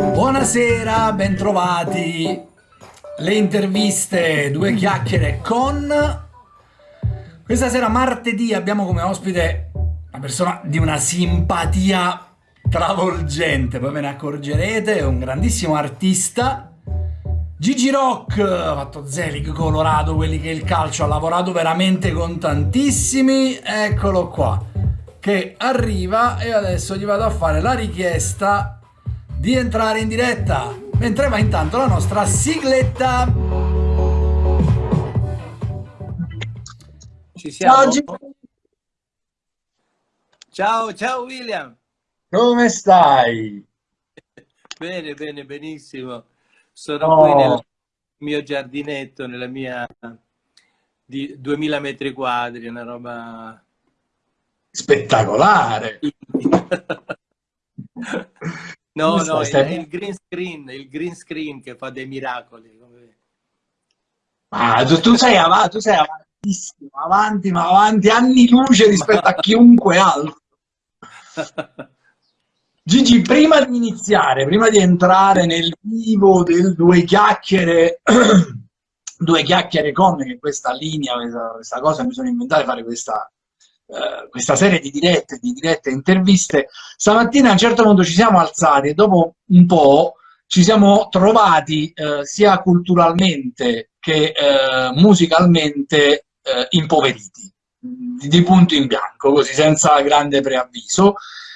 Buonasera, bentrovati. Le interviste, due chiacchiere con... Questa sera martedì abbiamo come ospite una persona di una simpatia travolgente, poi ve ne accorgerete, è un grandissimo artista. Gigi Rock, ha fatto Zelig, Colorado, quelli che il calcio ha lavorato veramente con tantissimi, eccolo qua, che arriva e adesso gli vado a fare la richiesta di entrare in diretta, mentre va intanto la nostra sigletta. Ci siamo? Ciao, ciao, ciao William. Come stai? bene, bene, benissimo. Sono oh. qui nel mio giardinetto, nella mia di 2000 metri quadri, una roba spettacolare. no, no, stai... il, il, green screen, il green screen che fa dei miracoli. Ah, tu, tu sei avanti, tu sei avantissimo, avanti, ma avanti anni luce rispetto a chiunque altro. Gigi, prima di iniziare, prima di entrare nel vivo del due chiacchiere, due chiacchiere con, che questa linea, questa, questa cosa mi sono inventato fare questa, uh, questa serie di dirette, di dirette interviste, stamattina a un certo punto ci siamo alzati e dopo un po' ci siamo trovati uh, sia culturalmente che uh, musicalmente impoveriti, di punto in bianco, così senza grande preavviso.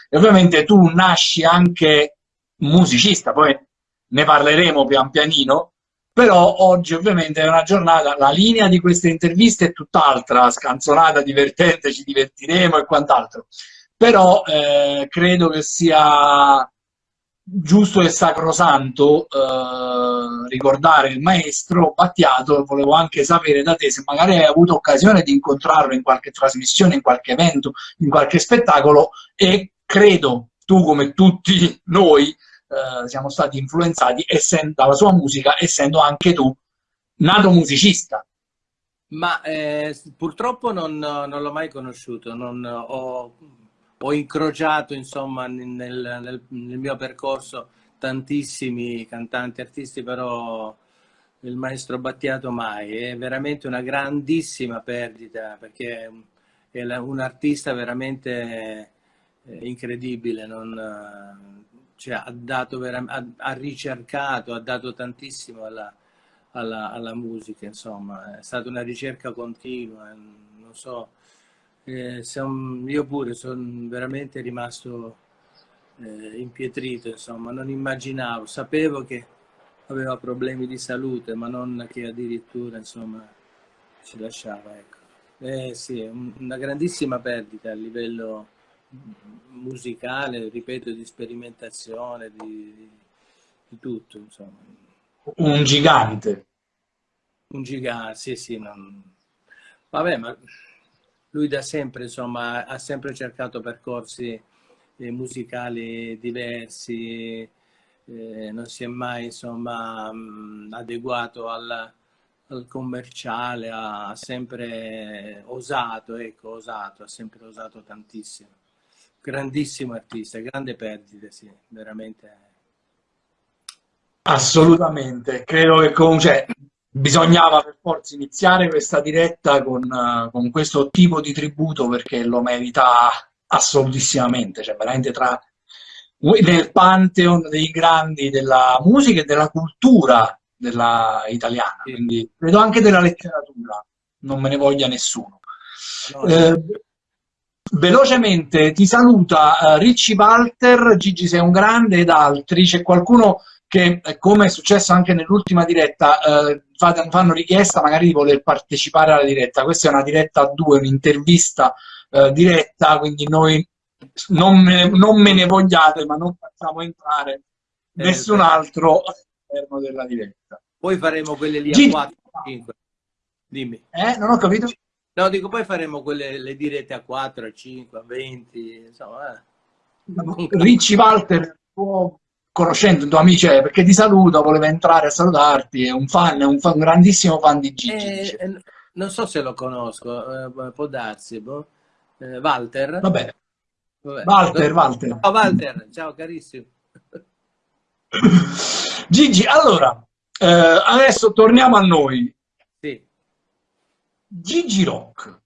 E ovviamente tu nasci anche musicista, poi ne parleremo pian pianino, però oggi ovviamente è una giornata, la linea di queste interviste è tutt'altra, scanzonata, divertente, ci divertiremo e quant'altro, però eh, credo che sia giusto e sacrosanto eh, ricordare il maestro Battiato, volevo anche sapere da te se magari hai avuto occasione di incontrarlo in qualche trasmissione, in qualche evento, in qualche spettacolo e credo tu come tutti noi eh, siamo stati influenzati dalla sua musica, essendo anche tu nato musicista. Ma eh, purtroppo non, non l'ho mai conosciuto, non, ho, ho, incrociato insomma nel, nel, nel, mio percorso tantissimi cantanti, artisti, però il maestro Battiato mai, è veramente una grandissima perdita perché è un artista veramente incredibile, non, eh, cioè, ha, dato ha, ha, ricercato, ha dato tantissimo alla, alla, alla, musica, insomma, è stata una ricerca continua, eh, non so, eh, son, io pure sono veramente rimasto eh, impietrito, insomma, non immaginavo, sapevo che aveva problemi di salute, ma non che addirittura, insomma, ci lasciava, ecco. Eh sì, una grandissima perdita a livello musicale, ripeto, di sperimentazione, di, di tutto, insomma. Un gigante. Un gigante, sì, sì. Non... Vabbè, ma lui da sempre, insomma, ha sempre cercato percorsi eh, musicali diversi, eh, non si è mai, insomma, mh, adeguato al, al commerciale, ha sempre osato, ecco, osato, ha sempre osato tantissimo grandissimo artista, grande perdita, sì, veramente. Assolutamente, credo che comunque cioè, bisognava per forza iniziare questa diretta con, uh, con, questo tipo di tributo perché lo merita assolutissimamente, cioè veramente tra nel pantheon dei grandi della musica e della cultura della italiana, sì. quindi credo anche della letteratura, non me ne voglia nessuno. No, eh, Velocemente ti saluta uh, Ricci Walter, Gigi sei un grande ed altri, c'è qualcuno che eh, come è successo anche nell'ultima diretta uh, fanno richiesta magari di voler partecipare alla diretta, questa è una diretta a due, un'intervista uh, diretta, quindi noi non me, non me, ne vogliate ma non facciamo entrare eh, nessun altro all'interno della diretta. Poi faremo quelle lì Gigi. a 4, 5. Dimmi. Eh, non ho capito. No, dico, poi faremo quelle le dirette a 4, a 5, a 20, insomma. Eh. Ricci Walter, conoscendo il tuo amico, perché ti saluta, voleva entrare a salutarti, è un fan, è un, fan, un grandissimo fan di Gigi. Eh, eh, non so se lo conosco, eh, può darsi, boh. Eh, Walter? Vabbè. Vabbè. Walter, Walter. Ciao Walter, ciao carissimo. Gigi, allora, eh, adesso torniamo a noi. Gigi Rock,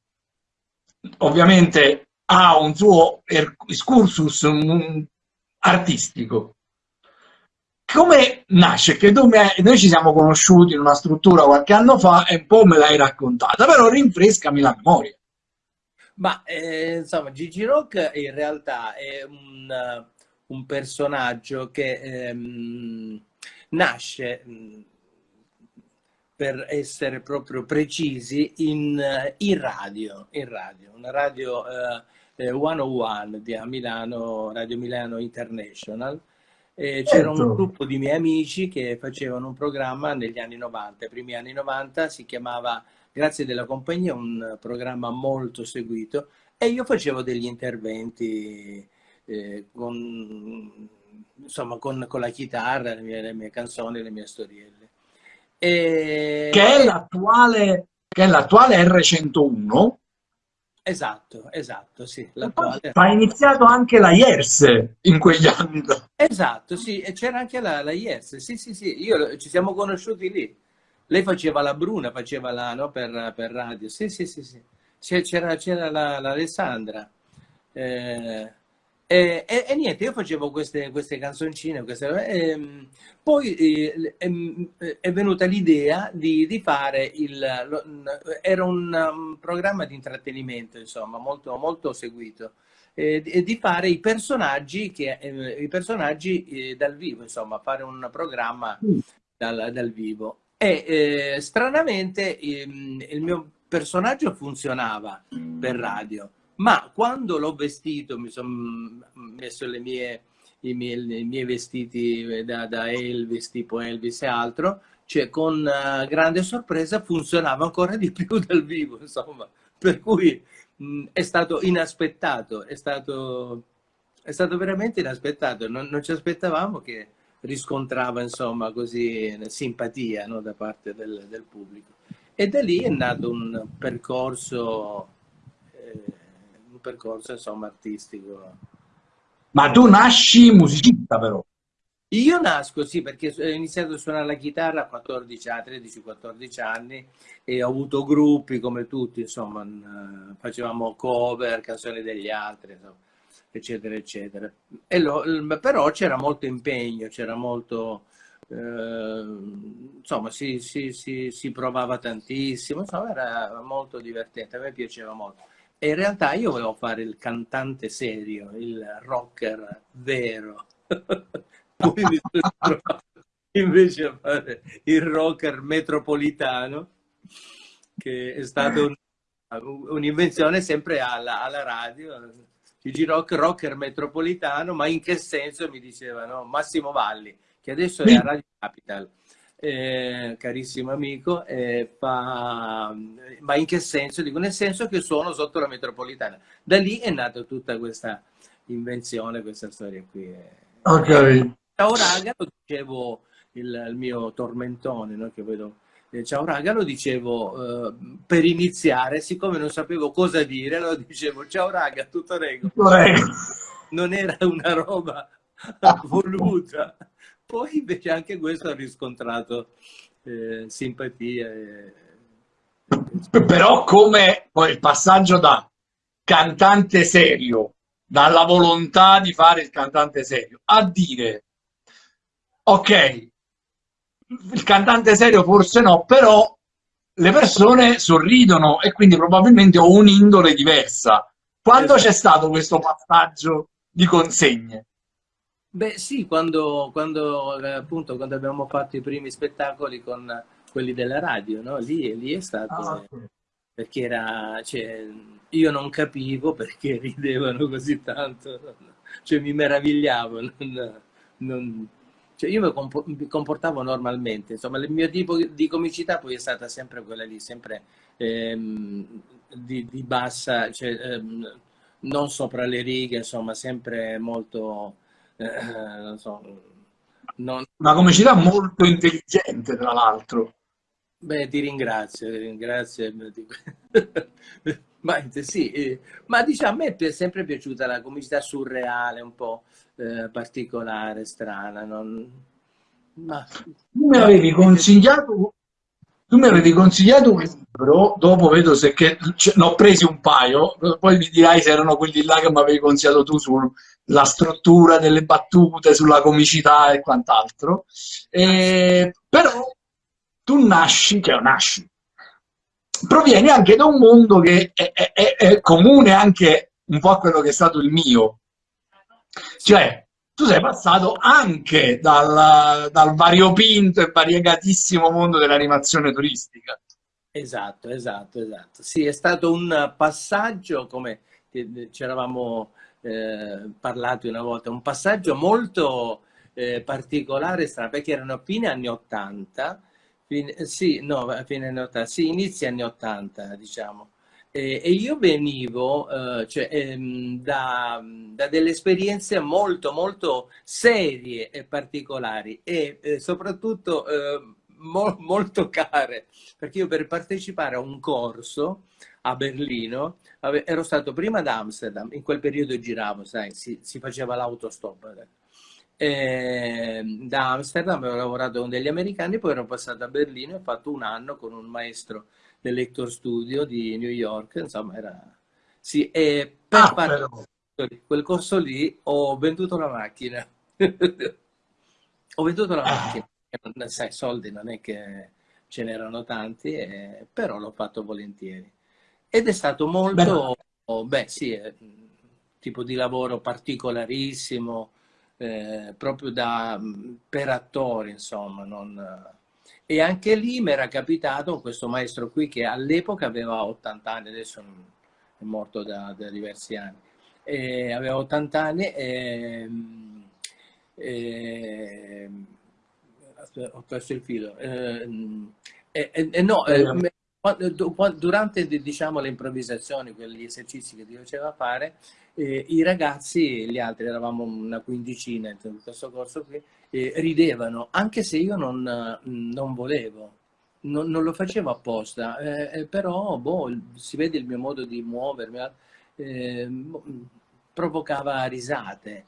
ovviamente ha un suo excursus artistico. Come nasce? Che noi ci siamo conosciuti in una struttura qualche anno fa e un po' me l'hai raccontata, però rinfrescami la memoria. Ma eh, insomma, Gigi Rock in realtà è un, un personaggio che ehm, nasce per essere proprio precisi in, in radio, in radio, una radio eh, 101 eh, di a Milano, Radio Milano International. C'era certo. un gruppo di miei amici che facevano un programma negli anni 90, i primi anni 90, si chiamava Grazie della compagnia, un programma molto seguito e io facevo degli interventi eh, con, insomma, con, con, la chitarra, le mie, le mie, canzoni, le mie storielle. E... Che è l'attuale R101? Esatto, esatto, sì. Ha iniziato anche la IERS in quegli anni. Esatto, sì, e c'era anche la, la IERS, sì, sì, sì, io, ci siamo conosciuti lì. Lei faceva la Bruna, faceva la, no, per, per radio. Sì, sì, sì, sì. C'era l'Alessandra. Eh, e, e, e, niente, io facevo queste, queste canzoncine, queste, e, poi eh, è venuta l'idea di, di, fare il... Era un, um, programma di intrattenimento, insomma, molto, molto seguito, e, di fare i personaggi, che, eh, i personaggi eh, dal vivo, insomma, fare un programma mm. dal, dal vivo. E eh, stranamente ehm, il mio personaggio funzionava per radio, ma quando l'ho vestito, mi sono messo le mie, i, miei, i, miei, vestiti da, da, Elvis, tipo Elvis e altro, cioè con uh, grande sorpresa funzionava ancora di più dal vivo, insomma. Per cui mh, è stato inaspettato, è stato, è stato veramente inaspettato. Non, non ci aspettavamo che riscontrava insomma così simpatia no, da parte del, del, pubblico e da lì è nato un percorso eh, un percorso insomma artistico ma tu nasci musicista però io nasco sì perché ho iniziato a suonare la chitarra a 14 anni 13-14 anni e ho avuto gruppi come tutti insomma facevamo cover canzoni degli altri insomma eccetera, eccetera. Lo, però c'era molto impegno, c'era molto, eh, insomma, si, si, si, si, provava tantissimo, insomma, era molto divertente, a me piaceva molto. E in realtà io volevo fare il cantante serio, il rocker vero. Poi mi sono trovato invece a fare il rocker metropolitano, che è stata un'invenzione sempre alla, alla radio, Gigi Rock, rocker metropolitano, ma in che senso? Mi dicevano Massimo Valli, che adesso è a Radio Capital, eh, carissimo amico, eh, fa... ma in che senso? Dico nel senso che sono sotto la metropolitana. Da lì è nata tutta questa invenzione, questa storia qui. Ok. Ciao Raga, lo dicevo il, il mio tormentone, no? che vedo eh, ciao raga, lo dicevo eh, per iniziare, siccome non sapevo cosa dire, lo dicevo ciao raga, tutto rego. Non era una roba voluta. Poi invece anche questo ha riscontrato eh, simpatia. E... Però come poi il passaggio da cantante serio, dalla volontà di fare il cantante serio, a dire ok, il cantante serio forse no, però le persone sorridono e quindi probabilmente ho un'indole diversa. Quando esatto. c'è stato questo passaggio di consegne? Beh sì, quando, quando, eh, appunto, quando abbiamo fatto i primi spettacoli con quelli della radio, no? lì, lì è stato... Ah, okay. Perché era... Cioè, io non capivo perché ridevano così tanto, cioè mi meravigliavo, non, non, cioè io mi comportavo normalmente, insomma il mio tipo di comicità poi è stata sempre quella lì, sempre ehm, di, di, bassa, cioè, ehm, non sopra le righe, insomma sempre molto, eh, non so, non... Una comicità molto intelligente tra l'altro. Beh, ti ringrazio, ti ringrazio. ma, sì, eh, ma diciamo, a me è sempre piaciuta la comicità surreale, un po' eh, particolare, strana. Non, Ma... Tu mi avevi consigliato tu mi avevi consigliato un libro, dopo vedo se che ne ho presi un paio, poi mi dirai se erano quelli là che mi avevi consigliato tu sulla struttura delle battute, sulla comicità e quant'altro. però tu nasci, cioè nasci, provieni anche da un mondo che è, è, è comune anche un po' a quello che è stato il mio. Cioè, tu sei passato anche dal, dal variopinto e variegatissimo mondo dell'animazione turistica. Esatto, esatto, esatto. Sì, è stato un passaggio, come ci eravamo eh, parlati una volta, un passaggio molto eh, particolare, strano, perché erano fine anni 80, fine, sì, no, fine anni 80, sì, inizi anni 80, diciamo. Eh, e io venivo eh, cioè, ehm, da, da, delle esperienze molto molto serie e particolari e eh, soprattutto mo molto care perché io per partecipare a un corso a Berlino ero stato prima ad Amsterdam in quel periodo giravo sai si, si faceva l'autostop eh, da Amsterdam avevo lavorato con degli americani poi ero passato a Berlino e ho fatto un anno con un maestro dell'Hector Studio di New York, insomma era... Sì, e per ah, fare quel corso lì ho venduto la macchina. ho venduto la ah. macchina, sai, soldi non è che ce n'erano tanti, eh, però l'ho fatto volentieri. Ed è stato molto, beh, beh sì, eh, tipo di lavoro particolarissimo, eh, proprio da, per attori, insomma, non e anche lì mi era capitato questo maestro qui che all'epoca aveva 80 anni, adesso è morto da, da diversi anni, e aveva 80 anni e, e, ho perso il filo. E, e, no, durante diciamo, le improvvisazioni, quegli esercizi che Dio faceva fare, eh, i ragazzi, gli altri, eravamo una quindicina in questo corso qui, eh, ridevano, anche se io non, non volevo, non, non, lo facevo apposta, eh, eh però boh, si vede il mio modo di muovermi, eh, boh, provocava risate.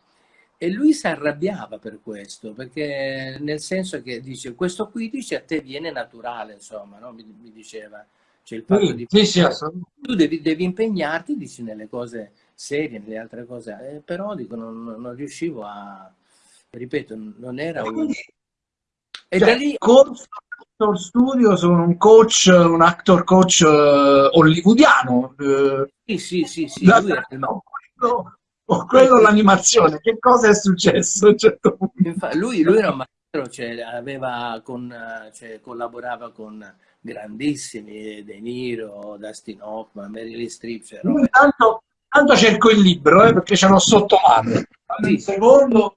E lui si arrabbiava per questo, perché nel senso che dice, questo qui dice a te viene naturale, insomma, no? mi, mi, diceva. Cioè il fatto sì, di... Sì, sì, tu devi, devi, impegnarti, dici, nelle cose serie, nelle altre cose, eh, però dico, non, non riuscivo a, ripeto, non era un... E cioè, da lì... Coach Actor Studio sono un coach, un actor coach uh, hollywoodiano. Uh, sì, sì, sì, sì. Lui il... o quello, o quello l'animazione. Che cosa è successo a un certo punto? Infatti, lui, lui era un maestro, cioè, aveva con, cioè, collaborava con grandissimi De Niro, Dustin Hoffman, Meryl Streep. Cioè, intanto, intanto, cerco il libro, eh, perché ce l'ho sotto mano. Sì. Secondo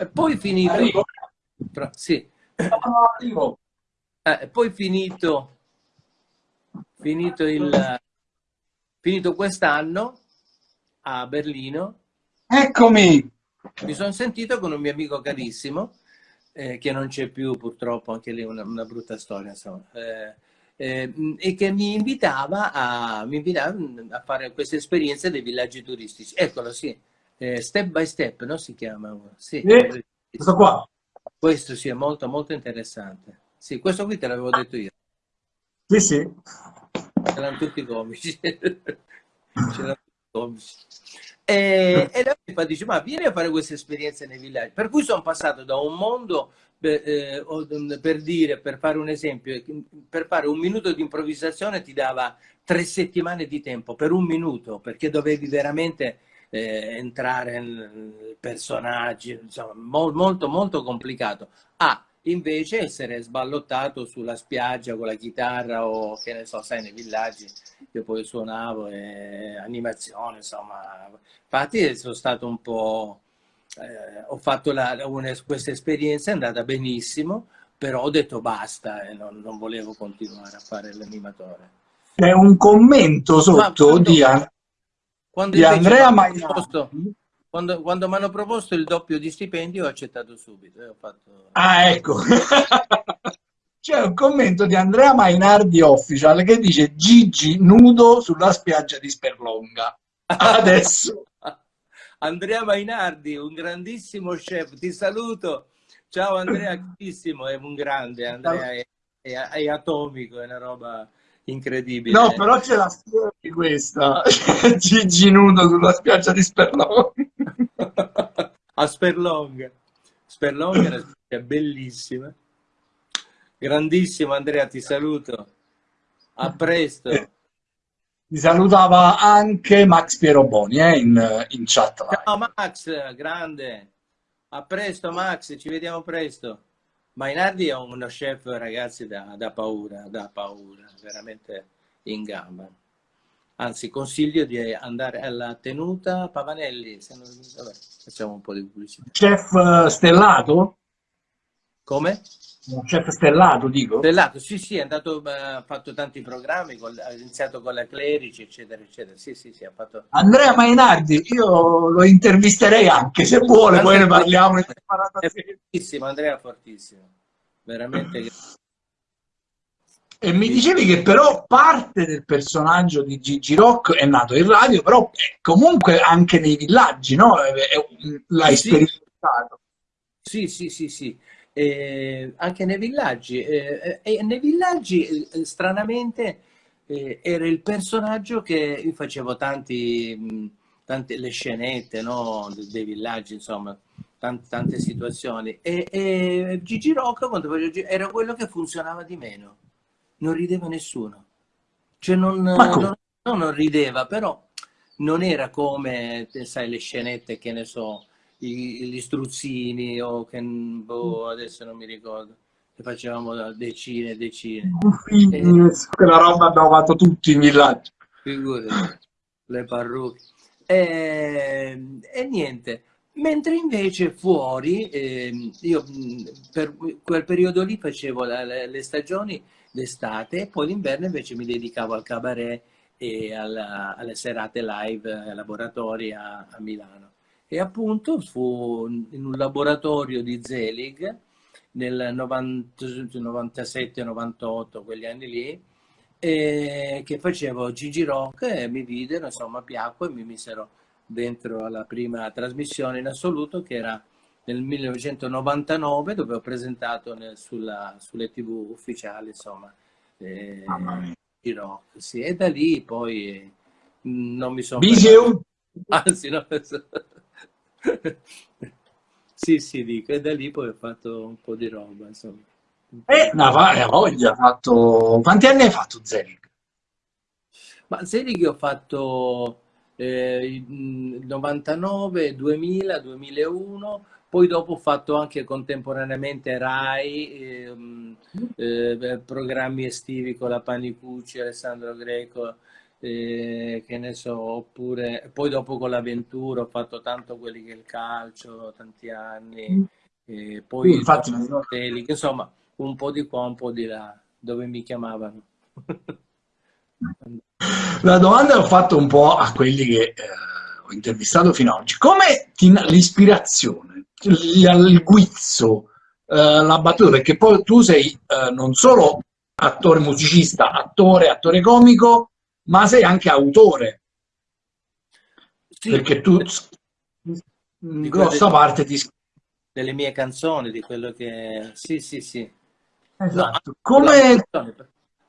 e poi finito... Arrivo. Sì. Arrivo. Eh, poi finito, finito, il, finito quest'anno a Berlino. Eccomi! Mi sono sentito con un mio amico carissimo, eh, che non c'è più purtroppo, anche lì una, una brutta storia, insomma. Eh, eh, e che mi invitava, a, mi invitava a fare queste esperienze dei villaggi turistici. Eccolo, sì eh, Step by Step, no? Si chiama? Sì, questo qua. Questo sì, è molto, molto interessante. Sì, questo qui te l'avevo detto io. Sì, sì. C'erano tutti comici. C'erano comici. E, e la dice, ma vieni a fare queste esperienze nei villaggi. Per cui sono passato da un mondo, per, eh, per dire, per fare un esempio, per fare un minuto di improvvisazione ti dava tre settimane di tempo, per un minuto, perché dovevi veramente eh, entrare nei personaggi, insomma, mo molto molto complicato. A invece essere sballottato sulla spiaggia con la chitarra o che ne so, sai, nei villaggi io poi suonavo e animazione, insomma. Infatti sono stato un po'... Eh, ho fatto la, una, questa esperienza, è andata benissimo, però ho detto basta e non, non volevo continuare a fare l'animatore. C'è un commento sotto Ma, di, quando di Andrea Mainardi. Quando, quando mi hanno proposto il doppio di stipendio ho accettato subito. Ho fatto... Ah, ecco. C'è un commento di Andrea Mainardi Official che dice Gigi nudo sulla spiaggia di Sperlonga. Adesso. Andrea Mainardi, un grandissimo chef, ti saluto. Ciao Andrea, carissimo, è un grande, Andrea è, è, è, atomico, è una roba incredibile. No, però c'è la storia di questa, Gigi nudo sulla spiaggia di Sperlong. A Sperlong. Sperlong è una bellissima. Grandissimo Andrea, ti saluto. A presto. Ti salutava anche Max Pieroboni eh, in, in chat. Ciao Max, grande. A presto Max, ci vediamo presto. Mainardi è uno chef, ragazzi, da, da paura, da paura, veramente in gamba. Anzi, consiglio di andare alla tenuta Pavanelli. Se non... Vabbè, facciamo un po' di pubblicità. Chef eh, stellato? Come? un chef stellato, dico? Stellato, sì, sì, è andato, ha fatto tanti programmi, ha iniziato con la Clerici, eccetera, eccetera. Sì, sì, sì, ha fatto... Andrea Mainardi, io lo intervisterei anche, se vuole, poi ne parliamo. È fortissimo, Andrea fortissimo, veramente... E mi dicevi che però parte del personaggio di Gigi Rock è nato in radio, però comunque anche nei villaggi, no? L'hai sì, sperimentato. Sì, sì, sì, sì eh, anche nei villaggi. Eh, e nei villaggi, eh, stranamente, eh, era il personaggio che io facevo tanti, tante le scenette no? dei villaggi, insomma, tante, tante situazioni. E, e Gigi Rocco, quando facevo, era quello che funzionava di meno. Non rideva nessuno. Cioè non, non, non rideva, però non era come, sai, le scenette che ne so, gli struzzini o che boh, mm. adesso non mi ricordo che facevamo decine e decine e, quella roba abbiamo fatto tutti in villaggio figurati le parrucche e, e, niente mentre invece fuori eh, io mm, per quel periodo lì facevo la, le, le stagioni d'estate e poi l'inverno invece mi dedicavo al cabaret e alla, alle serate live ai laboratori a, a Milano. E appunto fu in un laboratorio di Zelig nel 97-98, quegli anni lì, che facevo Gigi Rock e mi videro, insomma piacque e mi misero dentro alla prima trasmissione in assoluto che era nel 1999 dove ho presentato nel, sulla, sulle tv ufficiali insomma eh, Gigi Rock sì, e da lì poi non mi sono anzi no, sì, sì, dico, e da lì poi ho fatto un po' di roba, insomma. Eh, no, va, voglia, fatto... Quanti anni hai fatto Zelig? Ma Zelig ho fatto eh, 99, 2000, 2001, poi dopo ho fatto anche contemporaneamente RAI, eh, eh, programmi estivi con la Panicucci, Alessandro Greco, eh, che ne so, oppure poi dopo con l'avventura ho fatto tanto quelli che il calcio, tanti anni, eh, poi infatti, fratelli, insomma un po' di qua, un po' di là, dove mi chiamavano. La domanda l'ho fatto un po' a quelli che eh, ho intervistato fino ad oggi. Come l'ispirazione, il guizzo, eh, la battuta, perché poi tu sei eh, non solo attore musicista, attore, attore comico, ma sei anche autore. Sì, perché tu in grossa parte ti delle mie canzoni, di quello che... Sì, sì, sì. Esatto. No, come...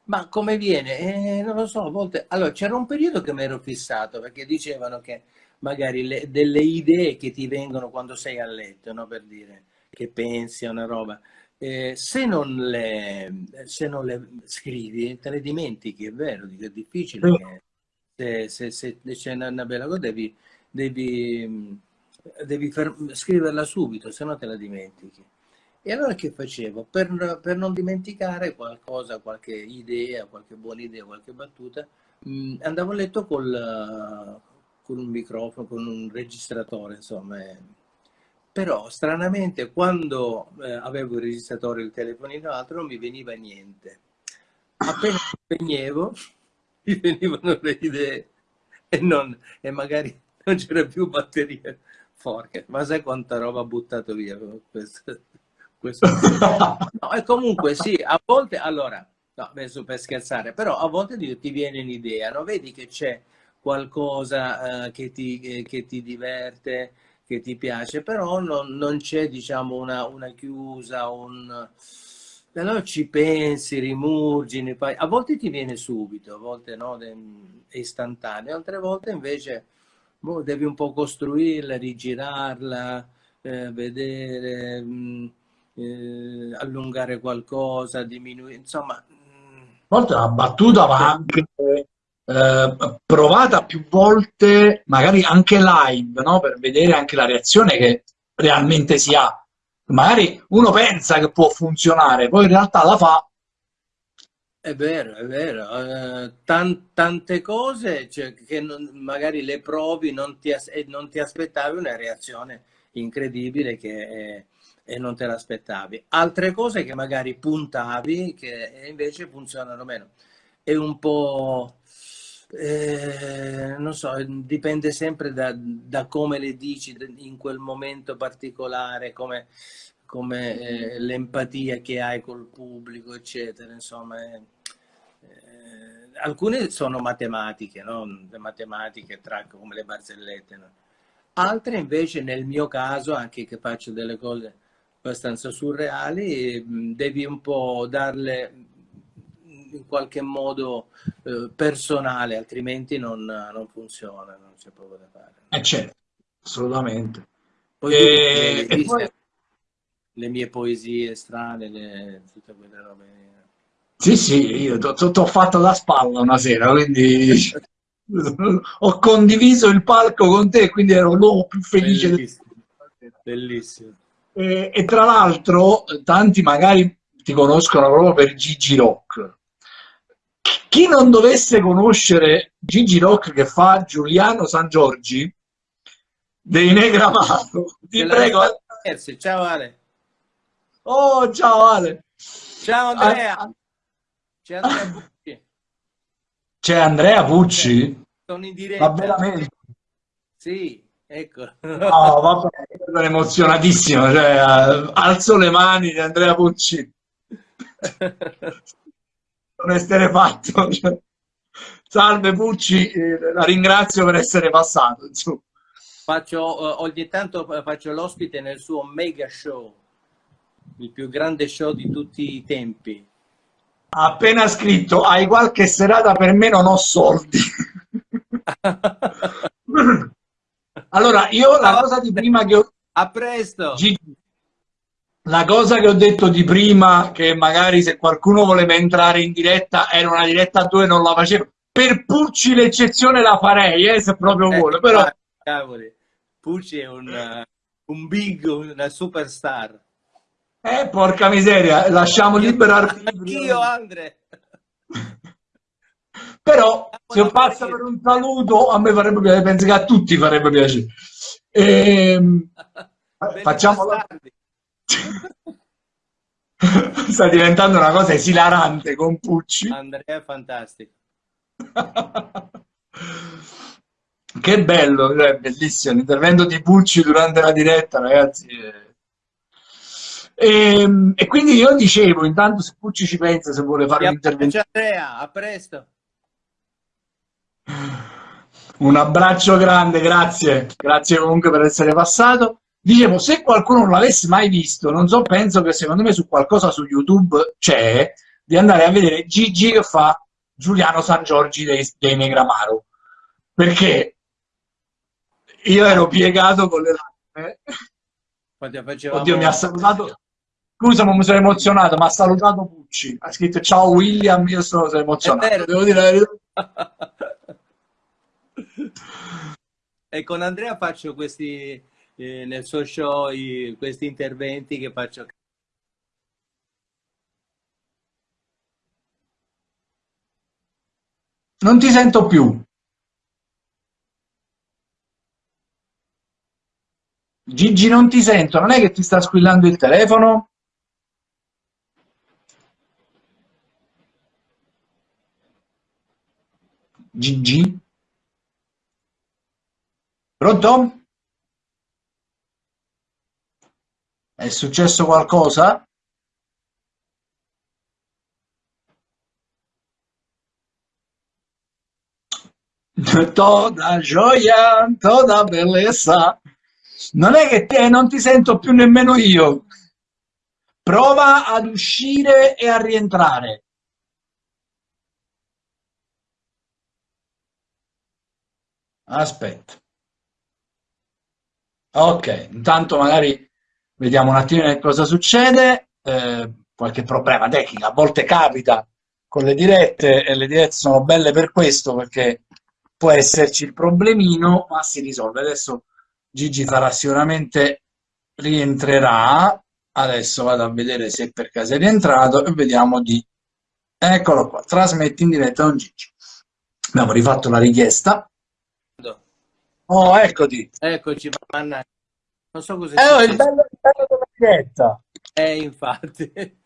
Ma come viene? Eh, non lo so, a volte... Allora, c'era un periodo che mi ero fissato, perché dicevano che magari le, delle idee che ti vengono quando sei a letto, no? Per dire, che pensi a una roba eh, se, non le, se, non le, scrivi te le dimentichi, è vero, è difficile che se, se, se c'è una bella cosa devi, devi, devi scriverla subito, se no te la dimentichi. E allora che facevo? Per, per, non dimenticare qualcosa, qualche idea, qualche buona idea, qualche battuta, mh, andavo a letto col, con un microfono, con un registratore, insomma, però stranamente quando eh, avevo il registratore il telefonino altro non mi veniva niente appena spegnevo mi venivano le idee e, non, e magari non c'era più batteria forte ma sai quanta roba ha buttato via questo, questo. No, e comunque sì a volte allora no, adesso per scherzare però a volte ti viene un'idea no? vedi che c'è qualcosa uh, che, ti, che ti diverte che ti piace, però non, non c'è diciamo una, una, chiusa, un... Allora ci pensi, rimurgini, poi a volte ti viene subito, a volte no, è istantaneo, altre volte invece boh, devi un po' costruirla, rigirarla, eh, vedere, mh, mm, eh, allungare qualcosa, diminuire, insomma. A volte la battuta va anche eh, provata più volte, magari anche live, no? per vedere anche la reazione che realmente si ha. Magari uno pensa che può funzionare, poi in realtà la fa. È vero, è vero. Uh, tan tante cose cioè, che non, magari le provi non ti, e non ti aspettavi una reazione incredibile che, eh, e non te l'aspettavi. Altre cose che magari puntavi che invece funzionano meno. È un po' Eh, non so, dipende sempre da, da, come le dici in quel momento particolare, come, come eh, l'empatia che hai col pubblico, eccetera. Insomma, eh, eh alcune sono matematiche, no? le matematiche tra, come le barzellette. No? Altre invece, nel mio caso, anche che faccio delle cose abbastanza surreali, devi un po' darle in qualche modo eh, personale, altrimenti non, non, funziona, non c'è poco da fare. Eh certo, assolutamente. Poi e, e poi... le mie poesie strane, le, tutte quelle robe. Sì, sì, io ti ho fatto la spalla una sera, quindi ho condiviso il palco con te, quindi ero l'uomo più felice. Bellissimo. Del... Bellissimo. E, e tra l'altro, tanti magari ti conoscono proprio per Gigi Rock chi non dovesse conoscere Gigi Rock che fa Giuliano San Giorgi dei Negramaro, ti prego. Ciao Ale. Oh, ciao Ale. Ciao Andrea. C'è Andrea Pucci. C'è Andrea Pucci? Sono in diretta. Ma veramente? Sì, ecco. No, vabbè, sono emozionatissimo, cioè, alzo le mani di Andrea Pucci. non essere fatto. Salve Pucci, eh, la ringrazio per essere passato. Insomma. Faccio, uh, ogni tanto faccio l'ospite nel suo mega show, il più grande show di tutti i tempi. appena scritto, hai qualche serata per me, non ho soldi. allora, io la cosa di prima che ho... A presto! Gigi, la cosa che ho detto di prima, che magari se qualcuno voleva entrare in diretta, era una diretta dove non la facevo. Per Pucci l'eccezione la farei, eh, se proprio vuole. Eh, però... Cavoli, Pucci è un, uh, un big, una superstar. Eh, porca miseria, lasciamo libero. Anch'io, Andre. Però, se passa per un saluto, a me farebbe piacere, penso che a tutti farebbe piacere. E, ehm, facciamo la... Sta diventando una cosa esilarante con Pucci. Andrea è fantastico. che bello, cioè, bellissimo l'intervento di Pucci durante la diretta, ragazzi. E, ehm, e, quindi io dicevo, intanto se Pucci ci pensa, se vuole fare un intervento. Andrea, a presto. Un abbraccio grande, grazie. Grazie comunque per essere passato. Dicevo, se qualcuno non l'avesse mai visto, non so, penso che secondo me su qualcosa su YouTube c'è, di andare a vedere Gigi che fa Giuliano San Giorgi dei, dei Negramaro. Perché io ero piegato con le lacrime. Facevamo... Oddio, mi ha salutato. Scusa, ma mi sono emozionato, mi ha salutato Pucci. Ha scritto ciao William, io sono, sono emozionato. Devo dire e con Andrea faccio questi nel suo show i, questi interventi che faccio. Non ti sento più. Gigi non ti sento, non è che ti sta squillando il telefono? Gigi? Pronto? È successo qualcosa? Toda gioia, toda bellezza. Non è che te non ti sento più nemmeno io. Prova ad uscire e a rientrare. Aspetta. Ok, intanto magari vediamo un attimo cosa succede. Eh, qualche problema tecnico, a volte capita con le dirette e le dirette sono belle per questo perché può esserci il problemino ma si risolve. Adesso Gigi farà sicuramente rientrerà. Adesso vado a vedere se per caso è rientrato e vediamo di eccolo qua trasmetti in diretta con Gigi. Abbiamo rifatto la richiesta. Oh eccoti. Eccoci mannaggia non so cosa eh, oh, il bello, il bello della diretta. Eh infatti.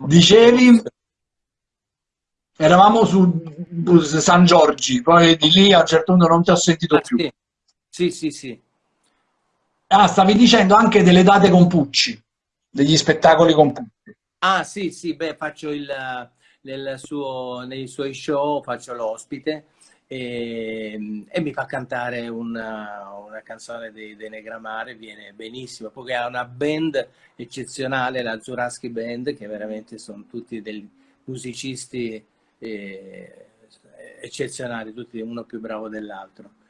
Dicevi eravamo su San Giorgi poi di lì a un certo punto non ti ho sentito ah, più. sì. sì sì sì. Ah, stavi dicendo anche delle date con Pucci, degli spettacoli con Pucci. Ah, sì, sì, beh, faccio il, nel suo, nei suoi show, faccio l'ospite e, e, mi fa cantare una, una canzone dei, dei Negramare, viene benissimo, poi ha una band eccezionale, la Zuraski Band, che veramente sono tutti dei musicisti eh, eccezionali, tutti uno più bravo dell'altro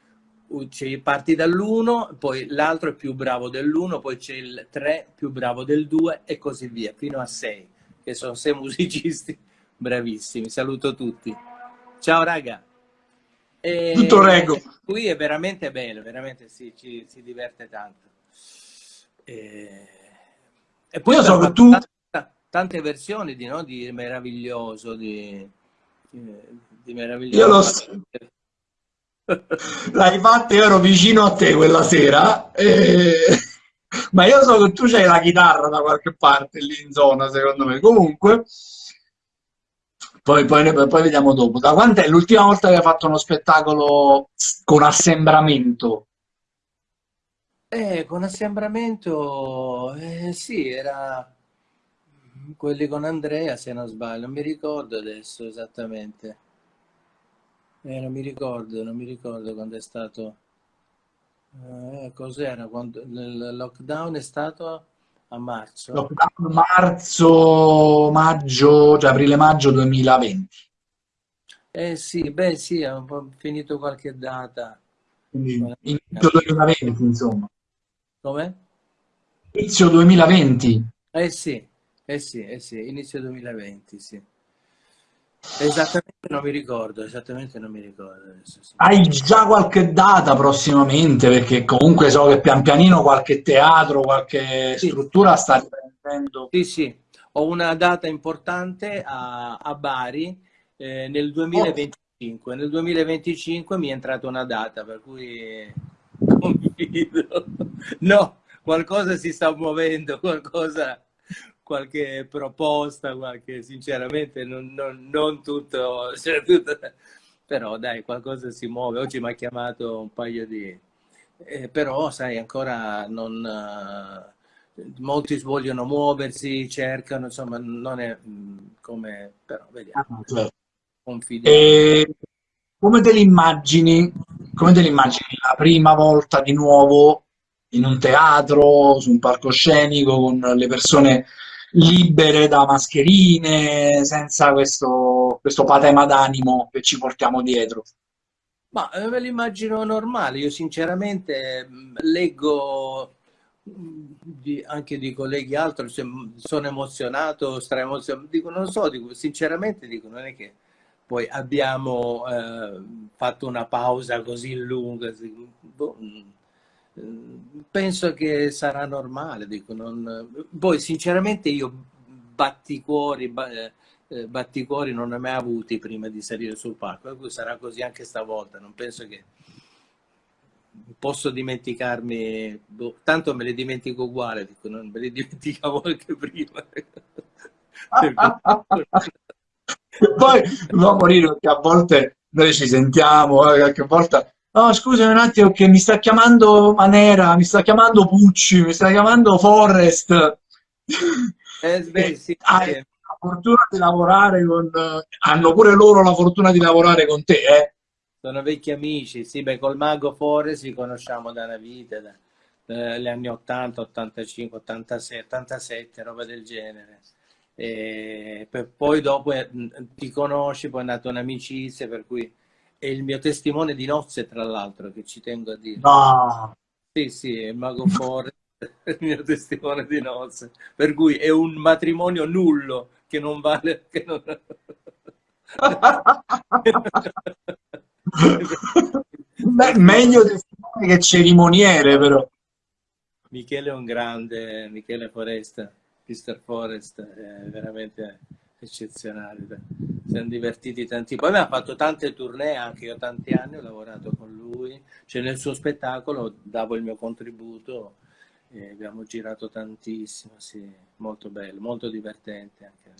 parti dall'uno, poi l'altro è più bravo dell'uno, poi c'è il 3 più bravo del 2 e così via, fino a 6, che sono 6 musicisti bravissimi. Saluto tutti. Ciao raga. E, Tutto rego. Qui è veramente bello, veramente sì, ci, si diverte tanto. E, e poi Io so che tu... Tante, tante versioni di, no, di meraviglioso, di, di meraviglioso. Io lo so L'hai fatta, io ero vicino a te quella sera, e... ma io so che tu c'hai la chitarra da qualche parte lì in zona, secondo me. Comunque, poi, poi, poi vediamo dopo. Da quant'è l'ultima volta che hai fatto uno spettacolo con assembramento? Eh, con assembramento, eh, sì, era quelli con Andrea, se non sbaglio, non mi ricordo adesso esattamente. Eh, non mi ricordo, non mi ricordo quando è stato... Eh, Cos'era? Quando il lockdown è stato a marzo? Lockdown marzo, maggio, cioè aprile-maggio 2020. Eh sì, beh sì, po' finito qualche data. Quindi inizio 2020, insomma. Come? Inizio 2020. Eh sì, eh sì, eh sì, inizio 2020, sì. Esattamente non mi ricordo, esattamente non mi ricordo. Hai già qualche data prossimamente? Perché comunque so che pian pianino qualche teatro, qualche sì. struttura sta riprendendo. Sì, sì, ho una data importante a, a Bari eh, nel 2025. Oh. Nel 2025 mi è entrata una data, per cui confido. No, qualcosa si sta muovendo, qualcosa qualche proposta, qualche, sinceramente non, non, non tutto, cioè tutto, però dai, qualcosa si muove. Oggi mi ha chiamato un paio di... Eh, però, sai, ancora non... Uh, molti vogliono muoversi, cercano, insomma, non è mm, come... però vediamo. Ah, certo. E come te l'immagini? Come te l'immagini la prima volta di nuovo in un teatro, su un palcoscenico, con le persone libere da mascherine, senza questo, questo patema d'animo che ci portiamo dietro. Ma eh, me l'immagino normale, io sinceramente mm, leggo mm, di, anche di colleghi altri, sono emozionato, straemozionato, dico, non so, dico, sinceramente dico, non è che poi abbiamo eh, fatto una pausa così lunga, boh, penso che sarà normale. Dico, non... Poi sinceramente io batticuori, eh, batticuori non ne ho mai avuti prima di salire sul palco, sarà così anche stavolta, non penso che posso dimenticarmi, boh, tanto me le dimentico uguale, dico, non me le dimenticavo anche prima. Poi no, morire perché a volte noi ci sentiamo, eh, qualche volta No, scusami un attimo che mi sta chiamando Manera, mi sta chiamando Pucci, mi sta chiamando Forrest. Eh, beh, sì, Hai la fortuna di lavorare con... Hanno pure loro la fortuna di lavorare con te, eh? sono vecchi amici, sì, beh, col Mago Forre ci conosciamo da una vita, da, dagli anni 80, 85, 86, 87, roba del genere. E poi dopo eh, ti conosci, poi è nata un'amicizia, per cui è il mio testimone di nozze, tra l'altro, che ci tengo a dire. No. Sì, sì, il Mago Forre è il mio testimone di nozze, per cui è un matrimonio nullo che non vale... Che non... Beh, meglio testimone che cerimoniere, però. Michele è un grande, Michele Foresta, Mr. Forest, è veramente eccezionale. Siamo divertiti tanti. Poi mi ha fatto tante tournée, anche io tanti anni ho lavorato con lui, cioè nel suo spettacolo davo il mio contributo e abbiamo girato tantissimo, sì, molto bello, molto divertente anche.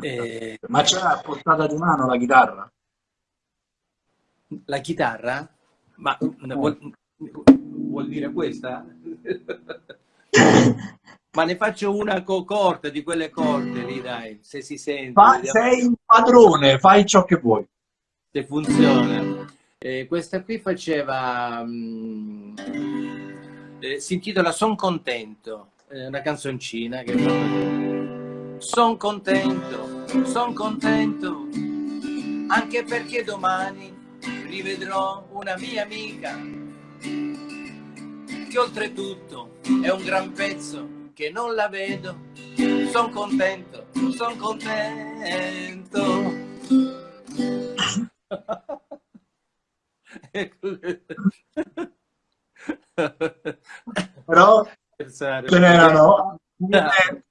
E... Ma c'è a portata di mano la chitarra? La chitarra? Ma vuol, vuol dire questa? Ma ne faccio una corta di quelle corte lì, dai, se si sente. Fa, sei un padrone, fai ciò che vuoi. Se funziona. Eh, questa qui faceva... Mh, mm, eh, si intitola Son contento, è una canzoncina che fa... Son contento, son contento, anche perché domani rivedrò una mia amica che oltretutto è un gran pezzo che non la vedo. Son contento son contento. Però ce n'erano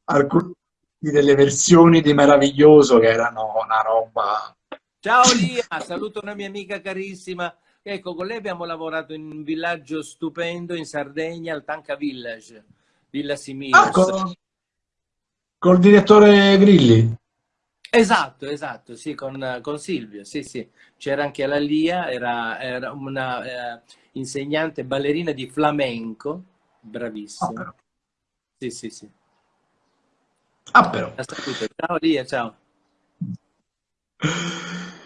alcune delle versioni di Meraviglioso che erano una roba. Ciao Lia, saluto una mia amica carissima. Ecco, con lei abbiamo lavorato in un villaggio stupendo in Sardegna, al Tanca Village, Villa Similos. Ah, con... col direttore Grilli? Esatto, esatto, sì, con, con Silvio, sì, sì. C'era anche la Lia, era, era una eh, insegnante ballerina di flamenco, bravissima. Ah, sì, sì, sì. Ah, però. Ciao Lia, ciao.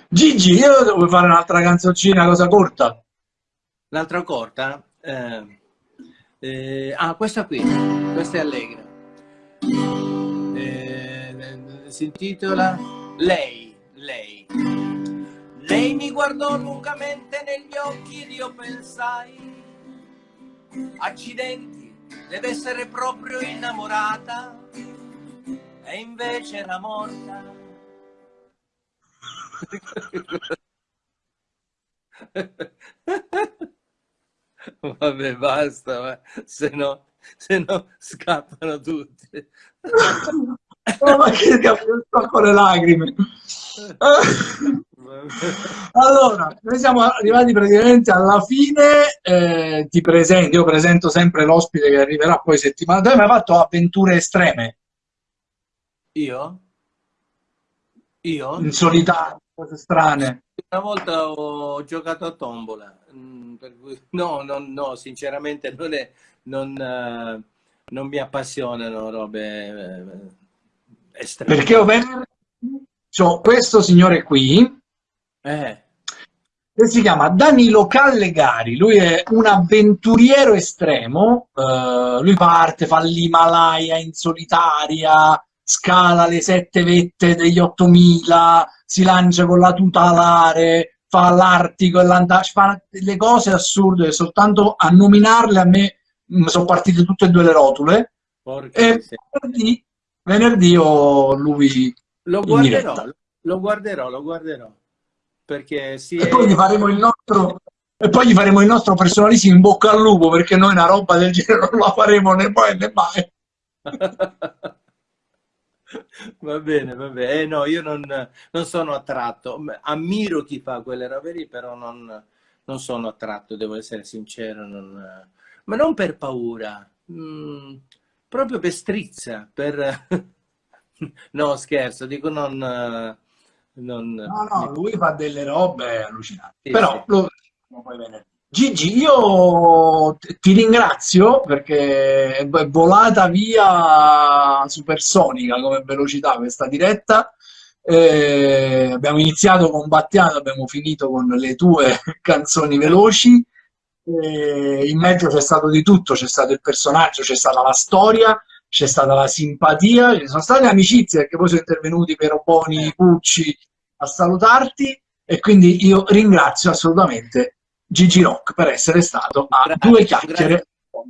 Gigi, io devo fare un'altra canzoncina, cosa corta. L'altra corta? Eh, eh, ah, questa qui, questa è allegra. Eh, si intitola Lei, lei. Lei mi guardò lungamente negli occhi ed io pensai, accidenti, deve essere proprio innamorata, e invece era morta Vabbè, basta, se no, se no scappano tutti. oh, ma che sto con le lacrime. allora, noi siamo arrivati praticamente alla fine, eh, ti presento, io presento sempre l'ospite che arriverà poi settimana, tu hai mai fatto avventure estreme? Io? Io? In solitario? Cose strane. Una volta ho giocato a tombola, mm, no, no, no, sinceramente non, è, non, uh, non mi appassionano robe uh, estreme. Perché ho cioè, questo signore qui, eh. che si chiama Danilo Callegari, lui è un avventuriero estremo, uh, lui parte, fa l'Himalaya in solitaria, scala le sette vette degli 8000, si lancia con la tuta alare, fa l'Artico e l'Antartico, fa le cose assurde, soltanto a nominarle a me mi sono partite tutte e due le rotule. Porca e venerdì, venerdì ho lui lo guarderò, lo guarderò, lo guarderò. Perché sì, e poi gli faremo il nostro e poi gli faremo il nostro personalissimo in bocca al lupo perché noi una roba del genere non la faremo né poi né mai. Va bene, va bene. Eh, no, io non, non, sono attratto. Ammiro chi fa quelle robe lì, però non, non sono attratto, devo essere sincero. Non, ma non per paura, mm, proprio per strizza, per... no, scherzo, dico non... non... No, no, lui fa delle robe allucinanti. Sì, però sì. lo poi venerdì. Gigi, io ti ringrazio perché è volata via supersonica come velocità questa diretta. Eh, abbiamo iniziato con Battiato, abbiamo finito con le tue canzoni veloci. Eh, in mezzo c'è stato di tutto, c'è stato il personaggio, c'è stata la storia, c'è stata la simpatia, ci sono state amicizie perché poi sono intervenuti per Boni, Pucci a salutarti e quindi io ringrazio assolutamente Gigi Rock per essere stato a grazie, due chiacchiere. Grazie.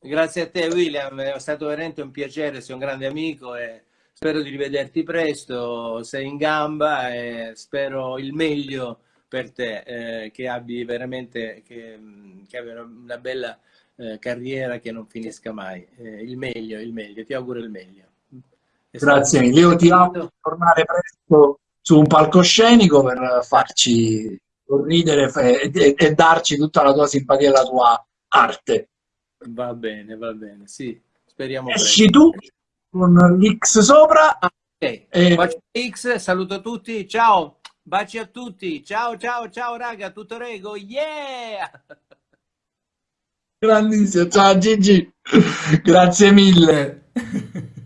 grazie. a te William, è stato veramente un piacere, sei un grande amico e spero di rivederti presto, sei in gamba e spero il meglio per te, eh, che abbi veramente che, che abbia una bella eh, carriera che non finisca mai. Eh, il meglio, il meglio, ti auguro il meglio. È Grazie mille, io ti auguro di tornare presto su un palcoscenico per farci ridere e, e, e darci tutta la tua simpatia e la tua arte. Va bene, va bene, sì, speriamo. Esci tu con l'X sopra. Ah, ok, e... Bacio X, saluto tutti, ciao, baci a tutti, ciao ciao ciao raga, tutto rego, yeah! Grandissimo, ciao Gigi, grazie mille.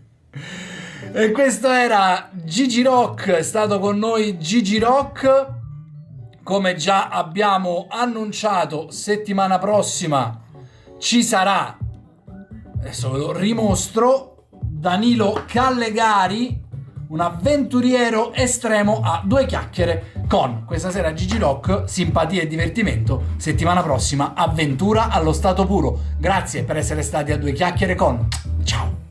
E questo era Gigi Rock, è stato con noi Gigi Rock, come già abbiamo annunciato settimana prossima ci sarà, adesso ve lo rimostro, Danilo Callegari, un avventuriero estremo a due chiacchiere con questa sera Gigi Rock, simpatia e divertimento, settimana prossima avventura allo stato puro. Grazie per essere stati a due chiacchiere con. Ciao!